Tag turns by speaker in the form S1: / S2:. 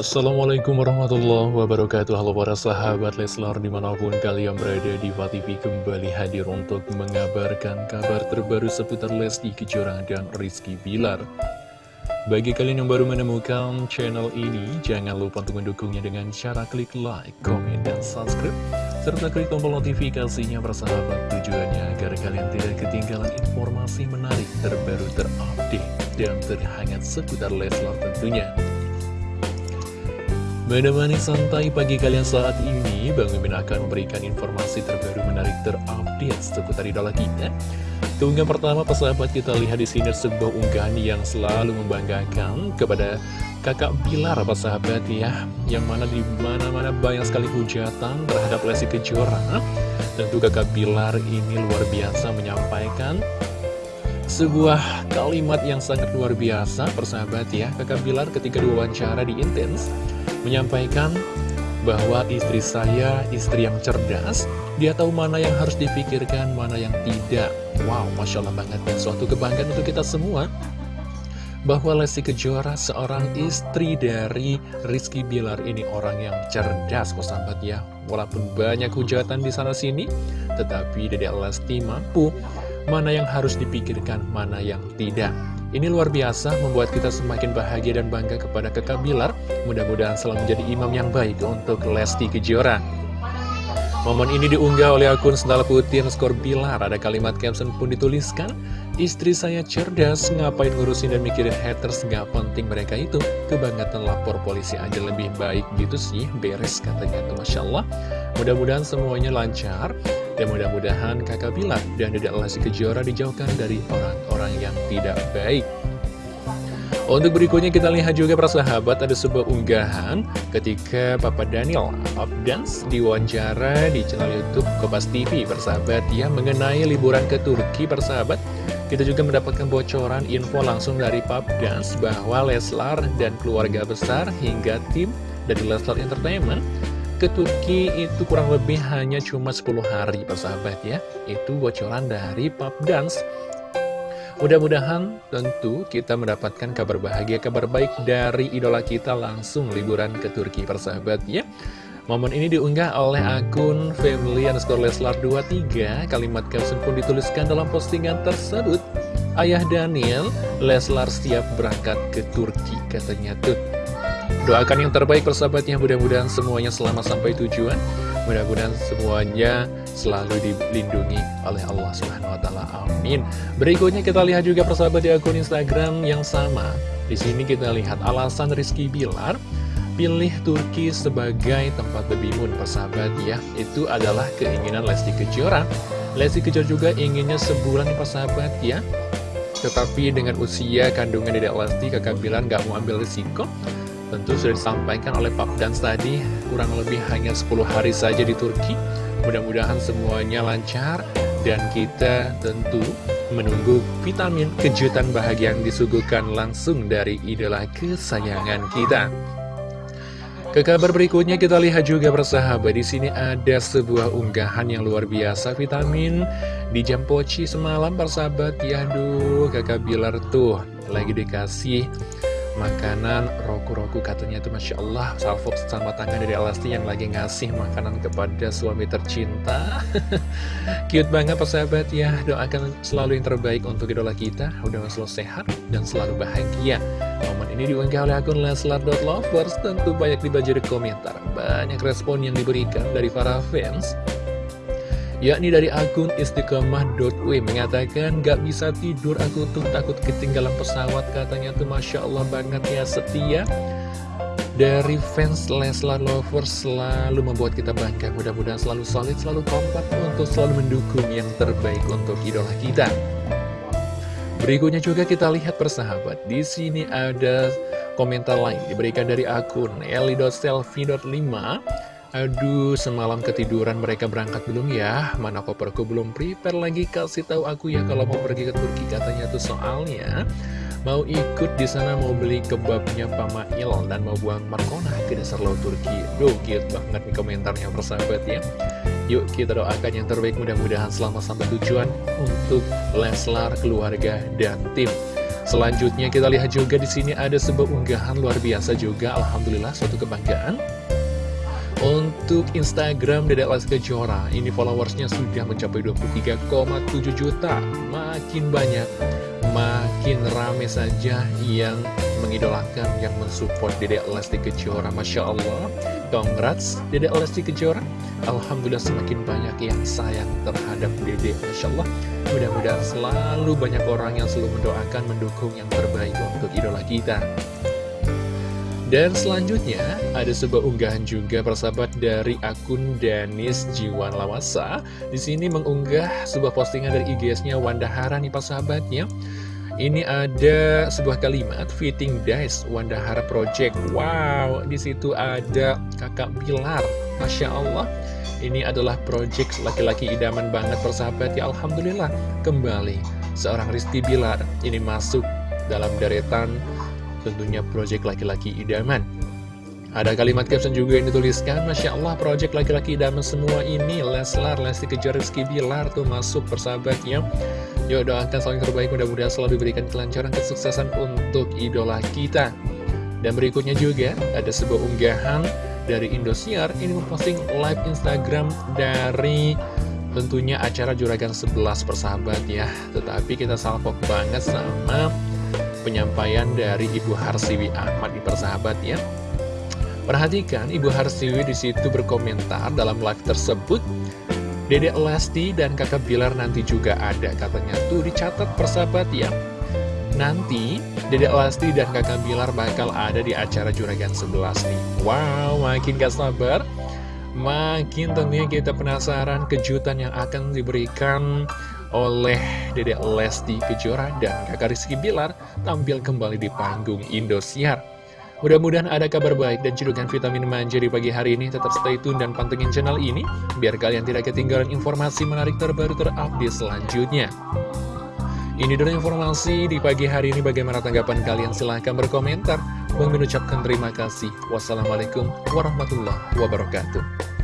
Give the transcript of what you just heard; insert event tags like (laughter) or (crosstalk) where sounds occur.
S1: Assalamualaikum warahmatullahi wabarakatuh. Halo para sahabat Leslar di mana pun kalian berada di TV kembali hadir untuk mengabarkan kabar terbaru seputar Lesti Kejora dan Rizky Bilar. Bagi kalian yang baru menemukan channel ini jangan lupa untuk mendukungnya dengan cara klik like, komen, dan subscribe serta klik tombol notifikasinya bersahabat tujuannya agar kalian tidak ketinggalan informasi menarik terbaru terupdate dan terhangat seputar Leslar tentunya Menemani santai pagi kalian saat ini, Bang Mimin akan memberikan informasi terbaru menarik terupdate seputar idola kita. Keunggahan pertama, persahabat kita lihat di sini sebuah unggahan yang selalu membanggakan kepada kakak Bilar, persahabat ya, yang mana di mana-mana banyak sekali hujatan terhadap Lesti Kejora. Tentu kakak Bilar ini luar biasa menyampaikan sebuah kalimat yang sangat luar biasa, persahabat ya. Kakak Bilar ketika diwawancara di Intens menyampaikan bahwa istri saya istri yang cerdas, dia tahu mana yang harus dipikirkan, mana yang tidak. Wow, Masya Allah banget ya, suatu kebanggaan untuk kita semua. Bahwa Lesti Kejora seorang istri dari Rizky Bilar ini orang yang cerdas, sahabat ya. Walaupun banyak hujatan di sana sini, tetapi Dedek Lesti mampu mana yang harus dipikirkan, mana yang tidak. Ini luar biasa, membuat kita semakin bahagia dan bangga kepada kakak Bilar. Mudah-mudahan selalu menjadi imam yang baik untuk Lesti Kejora. Momen ini diunggah oleh akun Sendal Putih skor Bilar. Ada kalimat caption pun dituliskan, Istri saya cerdas, ngapain ngurusin dan mikirin haters, gak penting mereka itu. Kebangetan lapor polisi aja lebih baik gitu sih, beres katanya tuh Masya Allah. Mudah-mudahan semuanya lancar. Dan mudah-mudahan kakak Bilar dan Dedek Lesti Kejora dijauhkan dari orang-orang yang tidak baik. Untuk berikutnya kita lihat juga persahabat ada sebuah unggahan ketika Papa Daniel Dance diwawancara di channel Youtube Kopas TV persahabat ya mengenai liburan ke Turki persahabat. Kita juga mendapatkan bocoran info langsung dari Pop Dance bahwa Leslar dan keluarga besar hingga tim dari Leslar Entertainment ke Turki itu kurang lebih hanya cuma 10 hari persahabat ya. Itu bocoran dari Pop Dance. Mudah-mudahan tentu kita mendapatkan kabar bahagia, kabar baik dari idola kita langsung liburan ke Turki persahabat ya. Momen ini diunggah oleh akun family underscore Leslar 23 Kalimat caption pun dituliskan dalam postingan tersebut. Ayah Daniel, Leslar siap berangkat ke Turki katanya tuh Doakan yang terbaik persahabatnya, mudah-mudahan semuanya selamat sampai tujuan. Mudah-mudahan semuanya selalu dilindungi oleh Allah Subhanahu wa taala. Amin. Berikutnya kita lihat juga persahabat di akun Instagram yang sama. Di sini kita lihat alasan Rizky Bilar pilih Turki sebagai tempat bebimun persahabat ya. Itu adalah keinginan Lesti Kejora. Lesti Kejora juga inginnya sebulan persahabat ya. Tetapi dengan usia kandungan Dedek Lesti, kakak Bilar nggak mau ambil risiko Tentu sudah disampaikan oleh Pak Dans tadi, kurang lebih hanya 10 hari saja di Turki. Mudah-mudahan semuanya lancar dan kita tentu menunggu vitamin kejutan bahagia yang disuguhkan langsung dari idola kesayangan kita. Ke kabar berikutnya kita lihat juga bersahabat di sini ada sebuah unggahan yang luar biasa vitamin di jam poci semalam bersahabat ya aduh kakak Bilar tuh lagi dikasih makanan roku-roku katanya itu Masya Allah salvo sama tangan dari Alasti yang lagi ngasih makanan kepada suami tercinta. (laughs) Cute banget persahabat ya. Doakan selalu yang terbaik untuk idola kita. Udah selalu sehat dan selalu bahagia. Momen ini diunggah oleh akun leslar.lovers tentu banyak dibaca di komentar. Banyak respon yang diberikan dari para fans yakni dari akun istiqomah.w mengatakan gak bisa tidur aku tuh takut ketinggalan pesawat katanya tuh Masya Allah banget ya setia. Dari fans Leslar Lovers selalu membuat kita bangga. Mudah-mudahan selalu solid, selalu kompak untuk selalu mendukung yang terbaik untuk idola kita. Berikutnya juga kita lihat persahabat. Di sini ada komentar lain diberikan dari akun eli.selfie.5 Aduh, semalam ketiduran mereka berangkat belum ya? Mana koperku belum prepare lagi? Kasih tahu aku ya kalau mau pergi ke Turki katanya tuh soalnya mau ikut di sana mau beli kebabnya Pak Mail dan mau buang markona ke dasar laut Turki. Duh, cute banget nih komentarnya persahabat ya. Yuk kita doakan yang terbaik mudah-mudahan selamat sampai tujuan untuk Leslar, keluarga, dan tim. Selanjutnya kita lihat juga di sini ada sebuah unggahan luar biasa juga, Alhamdulillah suatu kebanggaan. Untuk Instagram Dedek Lesti Kejora, ini followersnya sudah mencapai 23,7 juta, makin banyak, makin rame saja yang mengidolakan, yang mensupport Dedek Lesti Kejora, Masya Allah. Congrats Dedek Lesti Kejora, Alhamdulillah semakin banyak yang sayang terhadap Dedek, Masya Allah. Mudah-mudahan selalu banyak orang yang selalu mendoakan, mendukung yang terbaik untuk idola kita. Dan selanjutnya, ada sebuah unggahan juga persahabat dari akun Danis Jiwan Lawasa. Di sini mengunggah sebuah postingan dari IGS-nya Wanda Hara nih persahabatnya. Ini ada sebuah kalimat fitting dice Wanda Hara Project. Wow, di situ ada kakak Bilar. Masya Allah. Ini adalah project laki-laki idaman banget persahabat ya Alhamdulillah Kembali seorang Rizky Bilar ini masuk dalam deretan tentunya project laki-laki idaman. Ada kalimat caption juga yang dituliskan Masya Allah project laki-laki idaman semua ini. Leslar, Lesti Kejar, Rizky Bilar tuh masuk persahabatnya. Yuk doakan selalu terbaik mudah-mudahan selalu diberikan kelancaran kesuksesan untuk idola kita. Dan berikutnya juga ada sebuah unggahan dari Indosiar. Ini memposting live Instagram dari tentunya acara Juragan 11 persahabat ya. Tetapi kita salvok banget sama penyampaian dari Ibu Harsiwi Ahmad di persahabat ya. Perhatikan Ibu Harsiwi di situ berkomentar dalam live tersebut. Dedek Lesti dan kakak Bilar nanti juga ada katanya tuh dicatat persahabat ya. Nanti Dedek Lesti dan kakak Bilar bakal ada di acara Juragan 11 nih. Wow makin gak sabar. Makin tentunya kita penasaran kejutan yang akan diberikan oleh Dedek Lesti Kejora dan kakak Rizky Bilar tampil kembali di panggung Indosiar Mudah-mudahan ada kabar baik dan cedukan vitamin manja di pagi hari ini. Tetap stay tune dan pantengin channel ini, biar kalian tidak ketinggalan informasi menarik terbaru terupdate selanjutnya. Ini dulu informasi di pagi hari ini bagaimana tanggapan kalian silahkan berkomentar. Mengucapkan terima kasih. Wassalamualaikum warahmatullahi wabarakatuh.